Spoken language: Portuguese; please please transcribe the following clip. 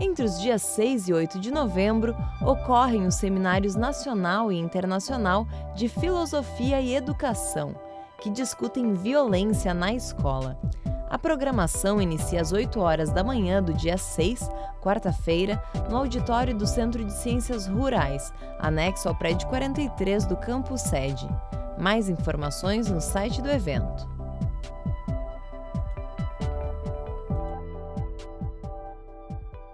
Entre os dias 6 e 8 de novembro, ocorrem os Seminários Nacional e Internacional de Filosofia e Educação, que discutem violência na escola. A programação inicia às 8 horas da manhã do dia 6, quarta-feira, no auditório do Centro de Ciências Rurais, anexo ao prédio 43 do campus sede. Mais informações no site do evento.